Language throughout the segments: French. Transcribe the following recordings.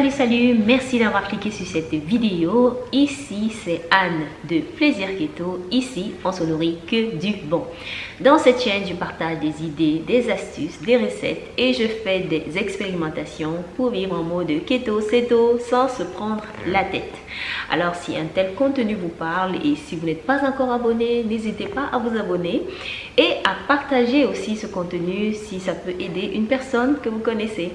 Salut, salut, merci d'avoir cliqué sur cette vidéo. Ici, c'est Anne de Plaisir Keto. Ici, on se nourrit que du bon. Dans cette chaîne, je partage des idées, des astuces, des recettes et je fais des expérimentations pour vivre en mode keto, ceto sans se prendre la tête. Alors, si un tel contenu vous parle et si vous n'êtes pas encore abonné, n'hésitez pas à vous abonner et à partager aussi ce contenu si ça peut aider une personne que vous connaissez.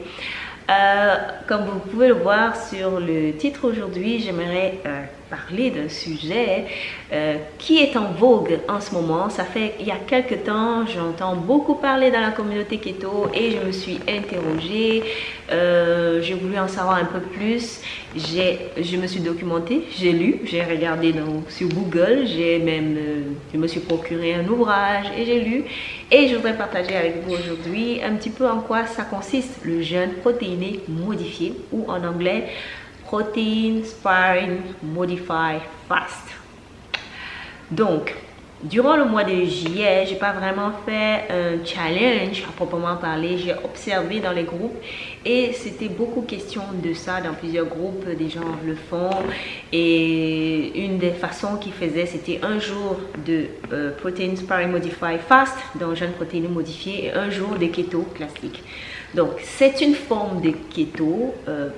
Euh, comme vous pouvez le voir sur le titre aujourd'hui, j'aimerais euh, parler d'un sujet euh, qui est en vogue en ce moment. Ça fait il y a quelques temps, j'entends beaucoup parler dans la communauté keto et je me suis interrogée. Euh, j'ai voulu en savoir un peu plus. Je me suis documentée, j'ai lu, j'ai regardé sur Google, j'ai même, euh, je me suis procuré un ouvrage et j'ai lu. Et je voudrais partager avec vous aujourd'hui un petit peu en quoi ça consiste le jeûne protéiné modifié ou en anglais Protein Sparring Modify Fast. Donc, durant le mois de juillet, j'ai pas vraiment fait un challenge à proprement parler. J'ai observé dans les groupes et c'était beaucoup question de ça dans plusieurs groupes. Des gens le font et une des façons qu'ils faisaient, c'était un jour de euh, Protein Sparring Modify Fast, donc jeûne protéines modifié, et un jour de keto classique. Donc, c'est une forme de keto. Euh,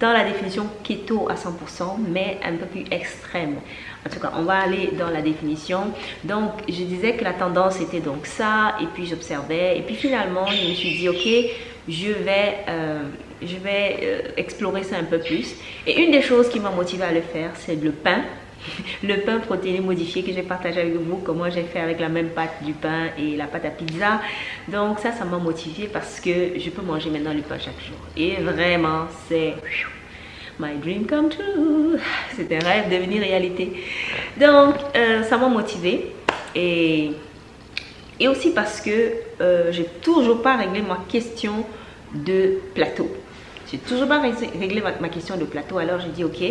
dans la définition keto à 100%, mais un peu plus extrême. En tout cas, on va aller dans la définition. Donc, je disais que la tendance était donc ça, et puis j'observais, et puis finalement, je me suis dit, ok, je vais, euh, je vais euh, explorer ça un peu plus. Et une des choses qui m'a motivé à le faire, c'est le pain le pain protéiné modifié que j'ai partagé avec vous, comment j'ai fait avec la même pâte du pain et la pâte à pizza. Donc ça, ça m'a motivé parce que je peux manger maintenant le pain chaque jour. Et vraiment, c'est my dream come true. C'est un rêve devenu réalité. Donc, euh, ça m'a motivé et, et aussi parce que euh, j'ai toujours pas réglé ma question de plateau. J'ai toujours pas réglé ma question de plateau. Alors, j'ai dit, ok,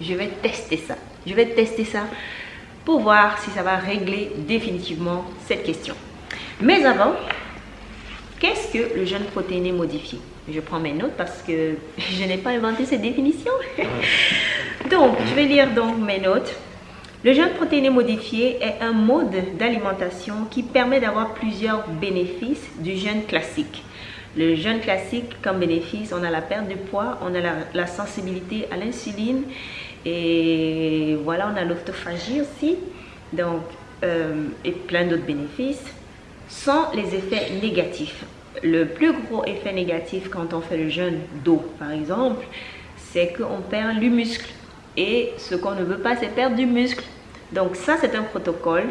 je vais tester ça. Je vais tester ça pour voir si ça va régler définitivement cette question. Mais avant, qu'est-ce que le jeûne protéiné modifié Je prends mes notes parce que je n'ai pas inventé cette définition. donc, je vais lire donc mes notes. Le jeûne protéiné modifié est un mode d'alimentation qui permet d'avoir plusieurs bénéfices du jeûne classique. Le jeûne classique, comme bénéfice, on a la perte de poids, on a la, sensibilité à l'insuline et voilà, on a l'autophagie aussi, donc, euh, et plein d'autres bénéfices, sans les effets négatifs. Le plus gros effet négatif quand on fait le jeûne d'eau, par exemple, c'est qu'on perd du muscle. Et ce qu'on ne veut pas, c'est perdre du muscle. Donc ça, c'est un protocole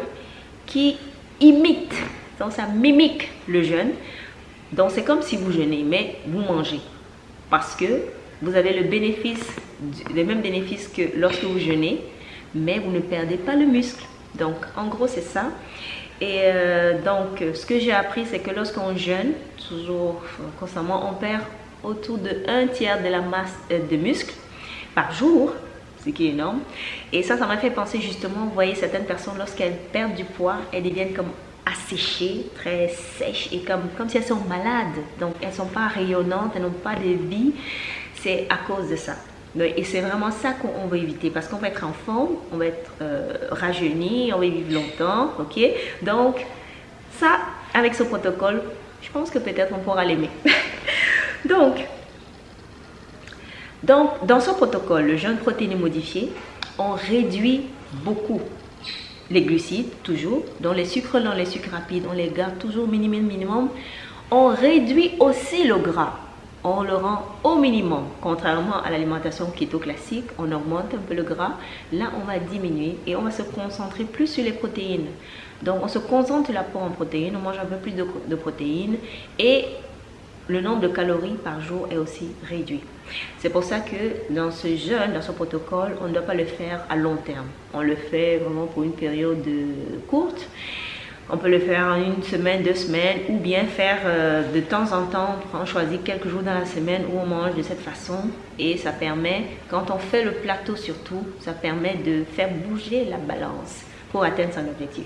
qui imite, donc ça mimique le jeûne. Donc c'est comme si vous jeûnez, mais vous mangez. Parce que vous avez le bénéfice, les mêmes bénéfices que lorsque vous jeûnez, mais vous ne perdez pas le muscle. Donc en gros c'est ça. Et euh, donc ce que j'ai appris c'est que lorsqu'on jeûne, toujours constamment, on perd autour de un tiers de la masse euh, de muscle par jour ce qui est énorme. Et ça, ça m'a fait penser justement, vous voyez, certaines personnes, lorsqu'elles perdent du poids, elles deviennent comme asséchées, très sèches et comme, comme si elles sont malades. Donc, elles ne sont pas rayonnantes, elles n'ont pas de vie. C'est à cause de ça. Et c'est vraiment ça qu'on veut éviter parce qu'on va être en forme, on va être euh, rajeuni, on va vivre longtemps, ok? Donc, ça, avec ce protocole, je pense que peut-être on pourra l'aimer. donc, donc, dans ce protocole, le jeûne protéiné modifié, on réduit beaucoup les glucides, toujours, dans les sucres dans les sucres rapides, on les garde toujours minimum, minimum. On réduit aussi le gras, on le rend au minimum. Contrairement à l'alimentation keto classique, on augmente un peu le gras. Là, on va diminuer et on va se concentrer plus sur les protéines. Donc, on se concentre l'apport en protéines, on mange un peu plus de, de protéines et le nombre de calories par jour est aussi réduit. C'est pour ça que dans ce jeûne, dans ce protocole, on ne doit pas le faire à long terme. On le fait vraiment pour une période courte. On peut le faire en une semaine, deux semaines, ou bien faire euh, de temps en temps, on choisit quelques jours dans la semaine où on mange de cette façon. Et ça permet, quand on fait le plateau surtout, ça permet de faire bouger la balance. Atteindre son objectif.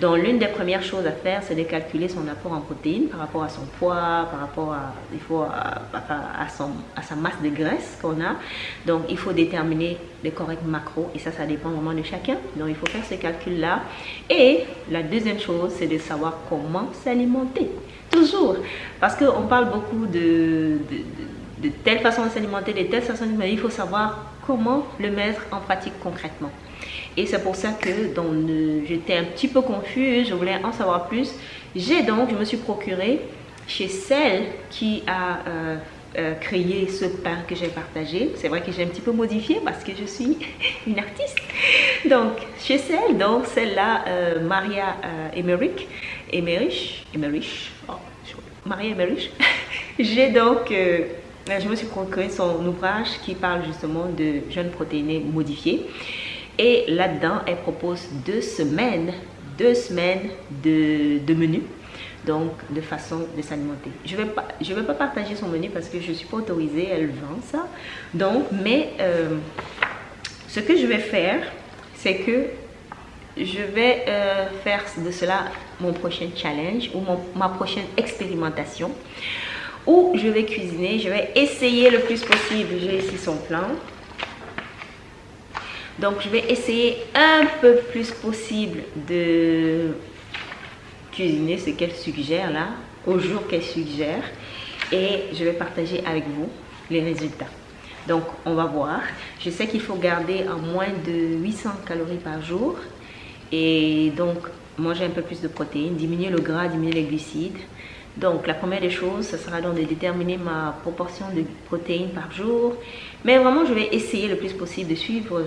Donc, l'une des premières choses à faire, c'est de calculer son apport en protéines par rapport à son poids, par rapport à, il faut, à, son, à sa masse de graisse qu'on a. Donc, il faut déterminer les corrects macros et ça, ça dépend vraiment de chacun. Donc, il faut faire ce calcul-là. Et la deuxième chose, c'est de savoir comment s'alimenter. Toujours. Parce qu'on parle beaucoup de, telle façon de s'alimenter, de telle façon de s'alimenter. Il faut savoir comment le mettre en pratique concrètement. Et c'est pour ça que j'étais un petit peu confuse, je voulais en savoir plus. J'ai donc, je me suis procuré chez celle qui a euh, euh, créé ce pain que j'ai partagé. C'est vrai que j'ai un petit peu modifié parce que je suis une artiste. Donc, chez celle, donc celle-là, euh, Maria Emmerich, Emmerich, Emmerich, oh, Maria Emmerich. j'ai donc je me suis procuré son ouvrage qui parle justement de jeunes protéinés modifiés. Et là-dedans, elle propose deux semaines, deux semaines de, de menu donc de façon de s'alimenter. Je ne vais, pas, vais pas partager son menu parce que je ne suis pas autorisée, elle vend ça. Donc, mais euh, ce que je vais faire, c'est que je vais euh, faire de cela mon prochain challenge ou ma prochaine expérimentation où je vais cuisiner, je vais essayer le plus possible. J'ai ici son plan. Donc, je vais essayer un peu plus possible de cuisiner ce qu'elle suggère là, au jour qu'elle suggère. Et je vais partager avec vous les résultats. Donc, on va voir. Je sais qu'il faut garder à moins de 800 calories par jour. Et donc, manger un peu plus de protéines, diminuer le gras, diminuer les glucides. Donc, la première des choses, ce sera donc de déterminer ma proportion de protéines par jour. Mais vraiment, je vais essayer le plus possible de suivre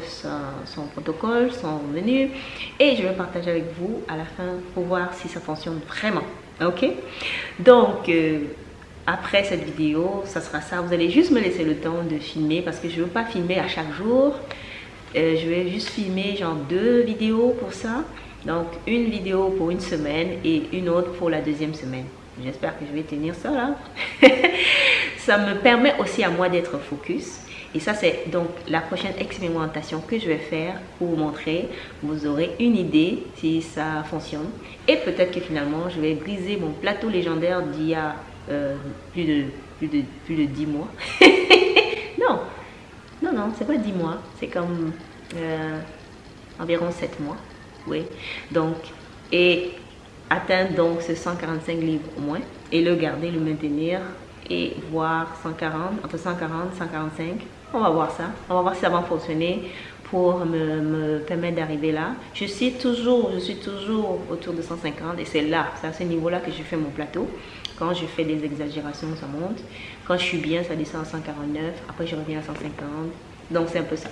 son protocole, son menu. Et je vais partager avec vous à la fin pour voir si ça fonctionne vraiment. Ok? Donc, euh, après cette vidéo, ça sera ça. Vous allez juste me laisser le temps de filmer parce que je ne veux pas filmer à chaque jour. Euh, je vais juste filmer genre deux vidéos pour ça. Donc, une vidéo pour une semaine et une autre pour la deuxième semaine. J'espère que je vais tenir ça là. ça me permet aussi à moi d'être focus. Et ça, c'est donc la prochaine expérimentation que je vais faire pour vous montrer. Vous aurez une idée si ça fonctionne. Et peut-être que finalement, je vais briser mon plateau légendaire d'il y a euh, plus, de, plus, de, plus de 10 mois. non, non, non, c'est pas 10 mois. C'est comme euh, environ 7 mois. Oui. Donc, et atteindre donc ce 145 livres au moins et le garder, le maintenir et voir 140, entre 140 145. On va voir ça. On va voir si ça va fonctionner pour me, permettre d'arriver là. Je suis toujours, je suis toujours autour de 150 et c'est là, c'est à ce niveau-là que je fais mon plateau. Quand je fais des exagérations, ça monte. Quand je suis bien, ça descend à 149. Après, je reviens à 150. Donc, c'est un peu ça.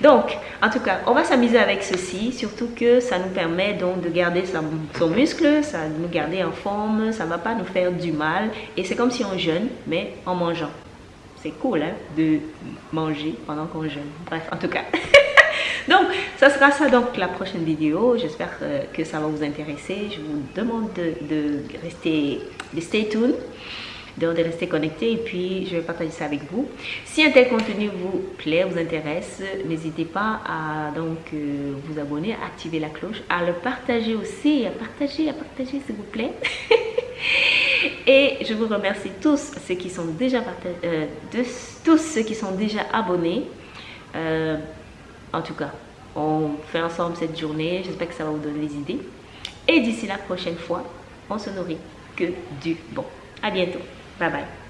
Donc, en tout cas, on va s'amuser avec ceci, surtout que ça nous permet donc de garder son, muscle, ça nous garder en forme, ça ne va pas nous faire du mal. Et c'est comme si on jeûne, mais en mangeant. C'est cool hein, de manger pendant qu'on jeûne. Bref, en tout cas. donc, ça sera ça donc la prochaine vidéo. J'espère euh, que ça va vous intéresser. Je vous demande de, de rester, de stay tuned de rester connecté et puis je vais partager ça avec vous. Si un tel contenu vous plaît, vous intéresse, n'hésitez pas à donc euh, vous abonner, à activer la cloche, à le partager aussi, à partager, à partager s'il vous plaît. et je vous remercie tous ceux qui sont déjà euh, tous ceux qui sont déjà abonnés. Euh, en tout cas, on fait ensemble cette journée. J'espère que ça va vous donner des idées. Et d'ici la prochaine fois, on se nourrit que du bon. À bientôt. 拜拜。